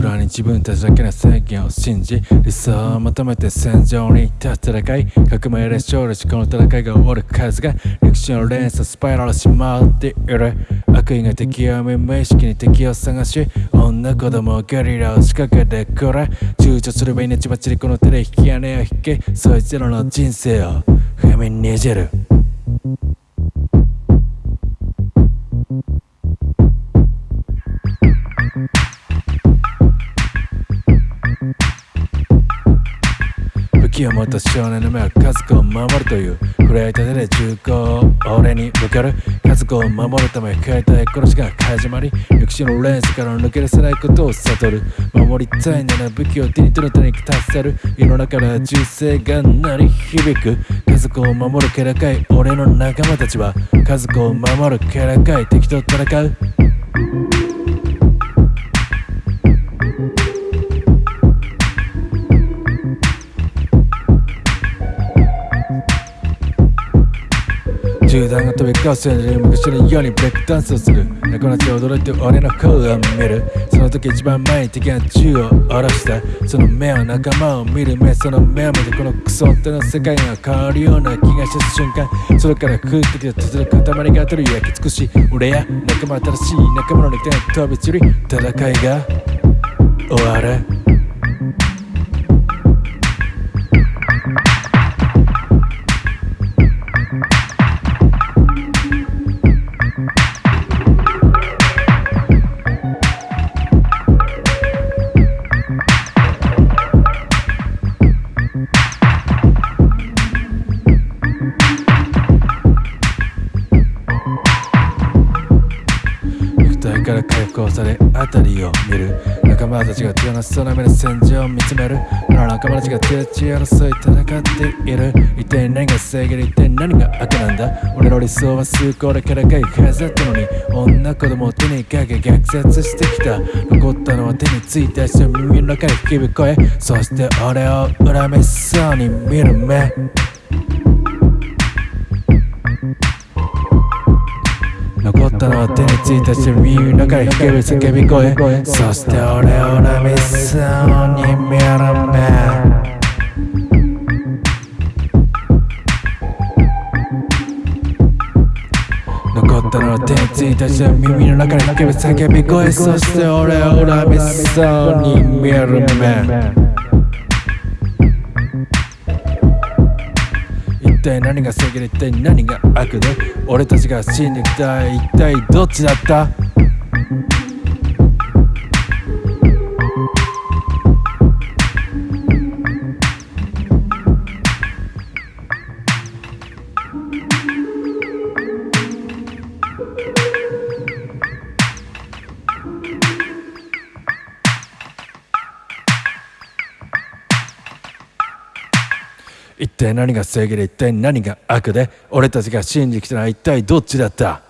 に自分たちだけの宣言を信じ理想を求めて戦場に立つ戦い革命で勝利しこの戦いが終わる数が歴史の連鎖スパイラルしまっている。悪意が敵を見無意識に敵を探し女子供ゲリラを仕掛けてくれ躊躇すれば命ばちりこの手で引き金を引けそいつらの人生を踏みにじる。武器を持った少年の目は家族を守るという震えた手で銃口を俺に向ける家族を守るため携帯殺しが始まり歴史の連鎖から抜け出せないことを悟る。守りたいなら武器を手に取る手に達せる。世の中から銃声が鳴り響く。家族を守る気高い俺の仲間たちは家族を守る気高い敵と戦う銃弾が飛び交うせいで昔のようにブレイクダンスをする仲間たち驚いて俺の方を見るその時一番前に敵が銃を下ろしたその目は仲間を見る目。その目を見てこのクソっての世界が変わるような気がした瞬間。それから空気で続く塊が取り焼き尽くし俺や仲間。新しい仲間の肉体が飛び散り戦いが終わるから解放され辺りを見る。仲間たちが楽しそうな目で戦場を見つめる。この仲間たちが手打ち争い戦っている。一体何が正義で一体何が悪なんだ。俺の理想は崇高でからかいはずだったのに。女子供を手にかけ虐殺してきた。残ったのは手についた人耳の中に響く声そして俺を恨めそうに見る目。残ったのは手についたし耳の中に響く叫び声。そして俺を恨みそうに見る目残ったのは手についたし耳の中に響く叫び声。そして俺を恨みそうに見る目一体何が正義で一体何が悪で俺たちが信じたい一体どっちだった？一体何が正義で一体何が悪で俺たちが信じてきたのは一体どっちだった？